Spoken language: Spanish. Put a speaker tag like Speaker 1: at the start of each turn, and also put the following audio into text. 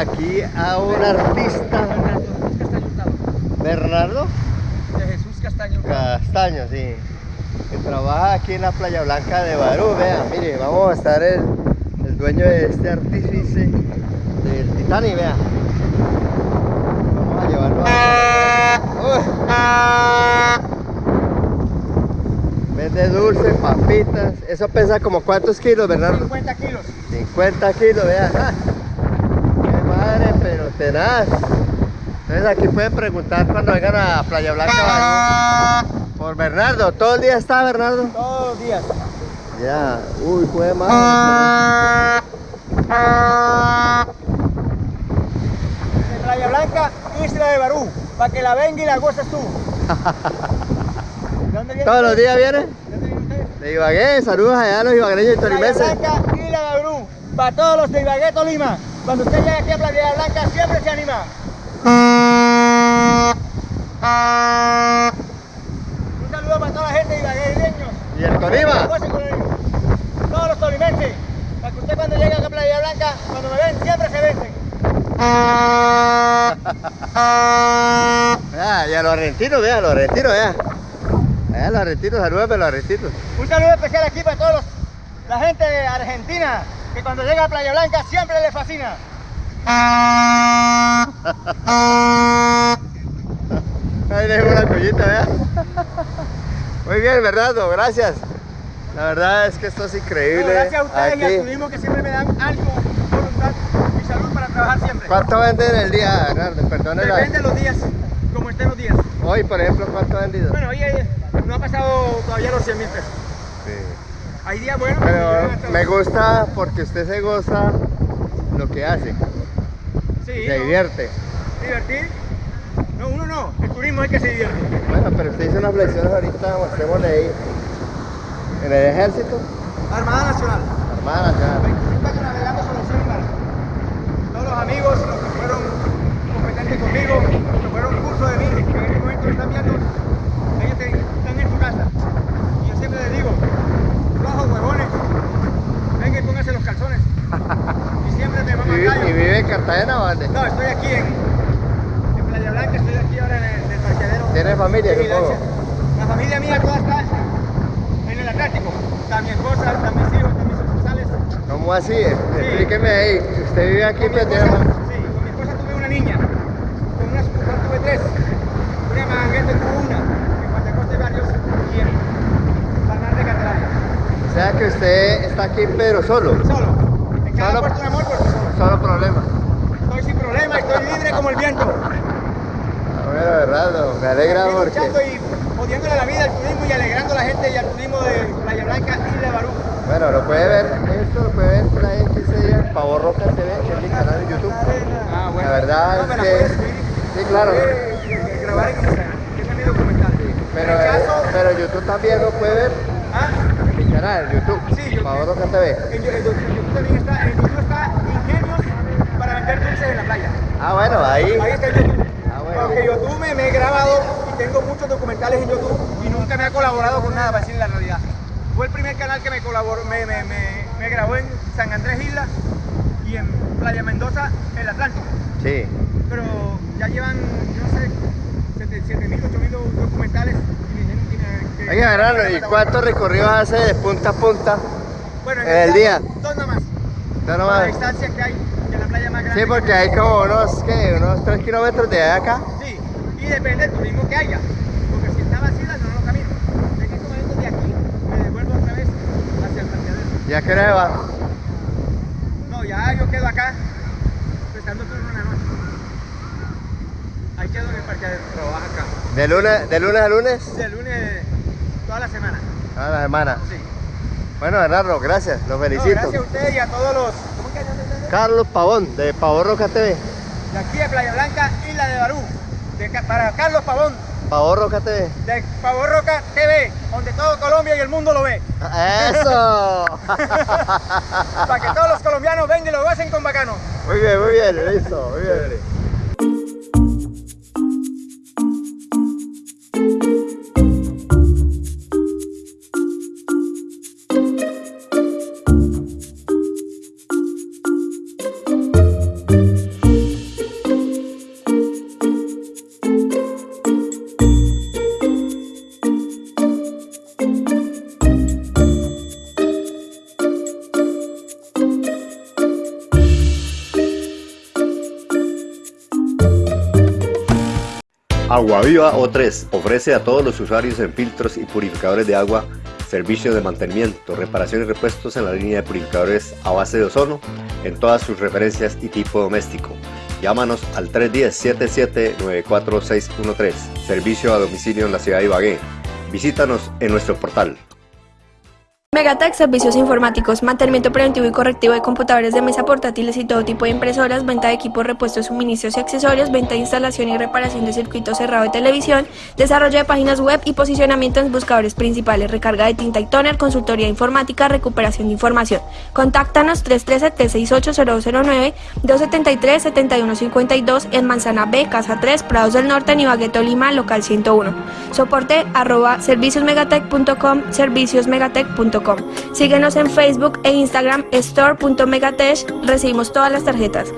Speaker 1: Aquí a un artista. Bernardo
Speaker 2: De Jesús Castaño.
Speaker 1: Castaño, sí. Que trabaja aquí en la Playa Blanca de Barú. Vean, mire, vamos a estar el, el dueño de este artífice del Titanic, vean. Vamos a llevarlo a... Vende dulces, papitas. Eso pesa como cuántos kilos, Bernardo?
Speaker 2: 50 kilos.
Speaker 1: 50 kilos, vean. ¡Ah! Qué madre, pero tenaz. Entonces aquí pueden preguntar cuando vengan a Playa Blanca por Bernardo. ¿Todo el día está Bernardo?
Speaker 2: Todos los días.
Speaker 1: Ya, uy, fue.
Speaker 2: De Playa Blanca, Isla de Barú. Para que la venga y la goces tú. ¿De dónde viene
Speaker 1: ¿Todos los días vienen?
Speaker 2: ¿De dónde viene usted?
Speaker 1: De Ibagué, saludos allá a los ibagueños y
Speaker 2: Playa
Speaker 1: tolimenses.
Speaker 2: Blanca, Isla de Barú. Para todos los de Ibagué, Tolima. Cuando usted llegue aquí a Playa Blanca, siempre se anima. Un saludo para toda la gente de Ibagué,
Speaker 1: ¿Y el Tolima?
Speaker 2: Todos los tolimenses. Para que usted cuando llegue acá a Playa Blanca, cuando me ven, siempre se vencen.
Speaker 1: Vea, y a los argentinos, vea, a los argentinos, vea. A los argentinos, salúdame a los argentinos.
Speaker 2: Un saludo especial aquí para todos los, la gente de Argentina, que cuando llega a Playa Blanca siempre les fascina.
Speaker 1: Ahí le dejo una collita, vea. Muy bien, Bernardo, gracias. La verdad es que esto es increíble.
Speaker 2: Bueno, gracias a ustedes y al
Speaker 1: Aquí.
Speaker 2: turismo que siempre me dan algo, voluntad y salud para trabajar siempre.
Speaker 1: ¿Cuánto venden el día, Bernardo? Perdone la-
Speaker 2: Depende de los días, como estén los días.
Speaker 1: Hoy, por ejemplo, ¿cuánto ha vendido?
Speaker 2: Bueno, hoy eh, no ha pasado todavía los 100 mil pesos.
Speaker 1: Sí.
Speaker 2: Hay días buenos
Speaker 1: Pero me gusta porque usted se goza lo que hace,
Speaker 2: Sí,
Speaker 1: se
Speaker 2: ¿no?
Speaker 1: divierte.
Speaker 2: Divertir. No, uno no, el turismo es que se divierte.
Speaker 1: Bueno, pero usted hizo unas flexiones ahorita, mostrémosle ahí. En el ejército,
Speaker 2: Armada Nacional.
Speaker 1: Armada Nacional.
Speaker 2: 25 años navegando sobre el cielo y mar. Todos los amigos, los que fueron competentes conmigo, los que fueron curso de mí, que en este momento me están viendo, ellos te- están en su casa. Y yo siempre les digo, flojos huevones, venga y pónganse los calzones. Y siempre me
Speaker 1: ¿Y,
Speaker 2: van a
Speaker 1: y vive en Cartagena o dónde?
Speaker 2: No, estoy aquí en, en Playa Blanca, estoy aquí ahora en el, en el parqueadero.
Speaker 1: ¿Tiene familia, supongo?
Speaker 2: La familia mía toda está en el Atlántico. Está mi esposa, están mis hijos, están mis sucursales.
Speaker 1: ¿Cómo así? Explíqueme ahí. ¿Usted vive aquí, tiene
Speaker 2: esposa,
Speaker 1: fam-
Speaker 2: sí, con mi esposa tuve una niña. Con una sucursal tuve tres. Una manguete tuvo una. En Guatacosta hay varios. Y en Panal de Candelaria.
Speaker 1: O sea que usted está aquí, pero solo.
Speaker 2: Solo. En cada
Speaker 1: Solo.
Speaker 2: puerto de amor, pues solo.
Speaker 1: Solo problema.
Speaker 2: Estoy sin problema, estoy libre como el viento.
Speaker 1: Ah, Bueno, Bernardo, me alegra
Speaker 2: luchando
Speaker 1: porque...
Speaker 2: y odiándole la vida al turismo y alegrando a la gente y al turismo de Playa Blanca y de Barú.
Speaker 1: Bueno, lo puede ver, esto lo puede ver por ahí en 15 días, Pavor Roca TV, que es mi canal de YouTube.
Speaker 2: Ah,
Speaker 1: La verdad
Speaker 2: No,
Speaker 1: es que... Sí, claro.
Speaker 2: Eh, eh, grabar en Instagram, que es mi documental.
Speaker 1: Pero,
Speaker 2: en caso,
Speaker 1: pero YouTube también lo puede ver
Speaker 2: ah,
Speaker 1: en mi canal, YouTube,
Speaker 2: Sí, yo-
Speaker 1: TV.
Speaker 2: en, en YouTube también está, en YouTube está Ingenios para vender dulces en la playa.
Speaker 1: Ah, bueno, ahí.
Speaker 2: Ahí está en YouTube.
Speaker 1: Ah, bueno.
Speaker 2: Porque YouTube me, me he grabado y tengo muchos documentales en YouTube y nunca me ha colaborado con nada, para decirle la realidad. Fue el primer canal que me colaboró, me, me, me, me grabó en San Andrés Isla y en Playa Mendoza, el Atlántico.
Speaker 1: Sí.
Speaker 2: Pero ya llevan, yo no sé, 7.000, 8.000 documentales. y me dijeron que me- que-
Speaker 1: Oiga, Bernardo, ¿y cuántos recorridos hace de punta a punta?
Speaker 2: Bueno,
Speaker 1: en el día?
Speaker 2: Dos nomás.
Speaker 1: No,
Speaker 2: Por
Speaker 1: nomás.
Speaker 2: la distancia que hay de la playa más grande.
Speaker 1: Sí, porque hay como unos, ¿qué? Unos 3 kilómetros de acá.
Speaker 2: Sí, y depende del turismo que haya. Porque si está vacía, no lo camino. En estos momentos de aquí me devuelvo otra vez hacia el parqueadero.
Speaker 1: ¿Ya qué hora se va?
Speaker 2: No, ya yo quedo acá, prestando turno en la noche. Ahí quedo en el parqueadero. Trabaja acá.
Speaker 1: ¿De lunes, de lunes a lunes?
Speaker 2: De lunes toda la semana.
Speaker 1: A la semana.
Speaker 2: Sí.
Speaker 1: Bueno, Bernardo, gracias, los
Speaker 2: No,
Speaker 1: felicito.
Speaker 2: gracias a ustedes y a todos los. ¿Cómo que ustedes?
Speaker 1: Carlos Pavón, de Pavor Roca TV.
Speaker 2: De aquí de Playa Blanca, Isla de Barú. De para Carlos Pavón,
Speaker 1: Pavor Roca TV.
Speaker 2: de Pavón Roca TV, donde todo Colombia y el mundo lo ve.
Speaker 1: ¡Eso!
Speaker 2: Para que todos los colombianos vengan y lo gocen con bacano.
Speaker 1: muy bien, muy bien, listo, muy bien.
Speaker 3: Agua Viva O3 ofrece a todos los usuarios en filtros y purificadores de agua servicios de mantenimiento, reparación y repuestos en la línea de purificadores a base de ozono en todas sus referencias y tipo doméstico. Llámanos al 310-77-94613, servicio a domicilio en la ciudad de Ibagué. Visítanos en nuestro portal.
Speaker 4: Megatech Servicios Informáticos, mantenimiento preventivo y correctivo de computadores de mesa portátiles y todo tipo de impresoras, venta de equipos, repuestos, suministros y accesorios, venta de instalación y reparación de circuitos cerrado de televisión, desarrollo de páginas web y posicionamiento en buscadores principales, recarga de tinta y toner, consultoría informática, recuperación de información. Contáctanos 313-368-0209, 273-7152 en Manzana B, Casa 3, Prados del Norte, Nibagueto, Lima, local 101. Soporte arroba serviciosmegatech.com, serviciosmegatech.com. Síguenos en Facebook e Instagram store.megatech. Recibimos todas las tarjetas.